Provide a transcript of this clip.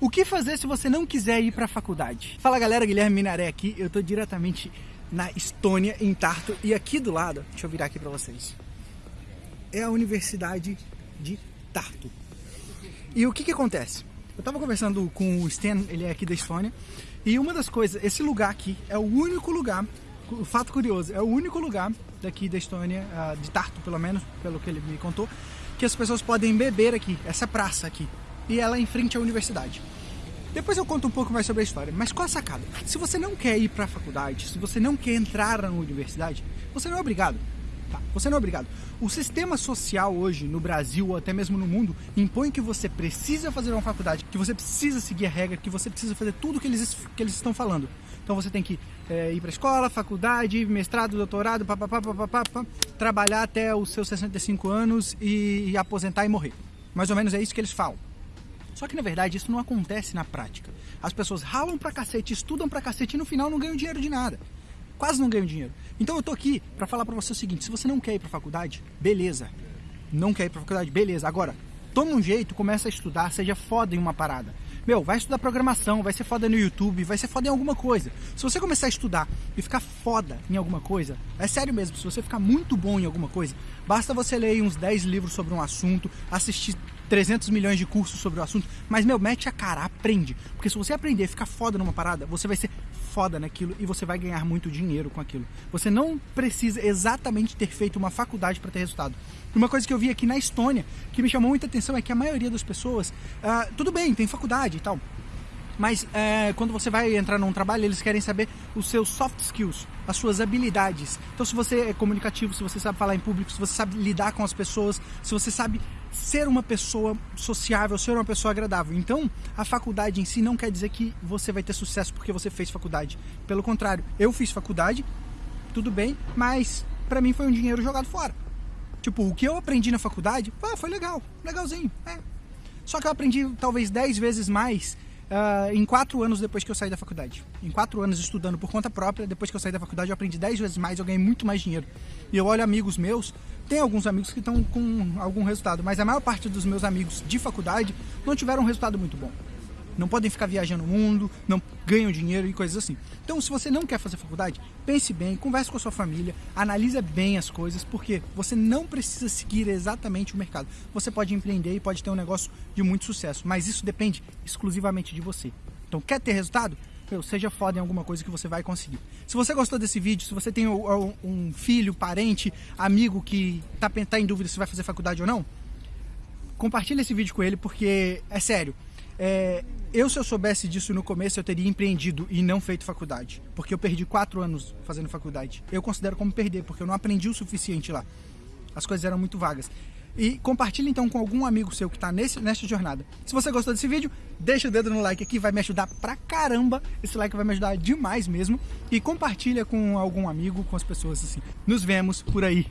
O que fazer se você não quiser ir para a faculdade? Fala galera, Guilherme Minaré aqui. Eu tô diretamente na Estônia, em Tartu, e aqui do lado, deixa eu virar aqui para vocês. É a Universidade de Tartu. E o que que acontece? Eu tava conversando com o Stan, ele é aqui da Estônia, e uma das coisas, esse lugar aqui é o único lugar, o fato curioso, é o único lugar daqui da Estônia, ah, de Tartu pelo menos, pelo que ele me contou, que as pessoas podem beber aqui, essa praça aqui e ela é em frente à universidade. Depois eu conto um pouco mais sobre a história, mas qual a sacada? Se você não quer ir para a faculdade, se você não quer entrar na universidade, você não é obrigado. Tá? Você não é obrigado. O sistema social hoje, no Brasil ou até mesmo no mundo, impõe que você precisa fazer uma faculdade, que você precisa seguir a regra, que você precisa fazer tudo que eles, que eles estão falando. Então você tem que é, ir para escola, faculdade, mestrado, doutorado, papapá, papapá, trabalhar até os seus 65 anos e, e aposentar e morrer. Mais ou menos é isso que eles falam. Só que na verdade isso não acontece na prática. As pessoas ralam pra cacete, estudam pra cacete e no final não ganham dinheiro de nada. Quase não ganham dinheiro. Então eu tô aqui para falar para você o seguinte, se você não quer ir pra faculdade, beleza. Não quer ir pra faculdade, beleza. Agora, toma um jeito, começa a estudar, seja foda em uma parada. Meu, vai estudar programação, vai ser foda no YouTube, vai ser foda em alguma coisa. Se você começar a estudar e ficar foda em alguma coisa, é sério mesmo, se você ficar muito bom em alguma coisa, basta você ler uns 10 livros sobre um assunto, assistir 300 milhões de cursos sobre o assunto, mas, meu, mete a cara, aprende. Porque se você aprender e ficar foda numa parada, você vai ser foda naquilo e você vai ganhar muito dinheiro com aquilo. Você não precisa exatamente ter feito uma faculdade para ter resultado. Uma coisa que eu vi aqui na Estônia, que me chamou muita atenção, é que a maioria das pessoas, uh, tudo bem, tem faculdade e tal, mas é, quando você vai entrar num trabalho, eles querem saber os seus soft skills, as suas habilidades. Então, se você é comunicativo, se você sabe falar em público, se você sabe lidar com as pessoas, se você sabe ser uma pessoa sociável, ser uma pessoa agradável. Então, a faculdade em si não quer dizer que você vai ter sucesso porque você fez faculdade. Pelo contrário, eu fiz faculdade, tudo bem, mas para mim foi um dinheiro jogado fora. Tipo, o que eu aprendi na faculdade, ah, foi legal, legalzinho, é. Só que eu aprendi talvez 10 vezes mais uh, em quatro anos depois que eu saí da faculdade. Em quatro anos estudando por conta própria, depois que eu saí da faculdade, eu aprendi dez vezes mais, eu ganhei muito mais dinheiro. E eu olho amigos meus, tem alguns amigos que estão com algum resultado, mas a maior parte dos meus amigos de faculdade não tiveram um resultado muito bom não podem ficar viajando o mundo, não ganham dinheiro e coisas assim. Então, se você não quer fazer faculdade, pense bem, converse com a sua família, analise bem as coisas, porque você não precisa seguir exatamente o mercado. Você pode empreender e pode ter um negócio de muito sucesso, mas isso depende exclusivamente de você. Então, quer ter resultado? Meu, seja foda em alguma coisa que você vai conseguir. Se você gostou desse vídeo, se você tem um filho, parente, amigo que está tá em dúvida se vai fazer faculdade ou não, compartilhe esse vídeo com ele, porque é sério. É, eu, se eu soubesse disso no começo, eu teria empreendido e não feito faculdade. Porque eu perdi quatro anos fazendo faculdade. Eu considero como perder, porque eu não aprendi o suficiente lá. As coisas eram muito vagas. E compartilhe então com algum amigo seu que está nessa jornada. Se você gostou desse vídeo, deixa o dedo no like aqui, vai me ajudar pra caramba. Esse like vai me ajudar demais mesmo. E compartilha com algum amigo, com as pessoas assim. Nos vemos por aí.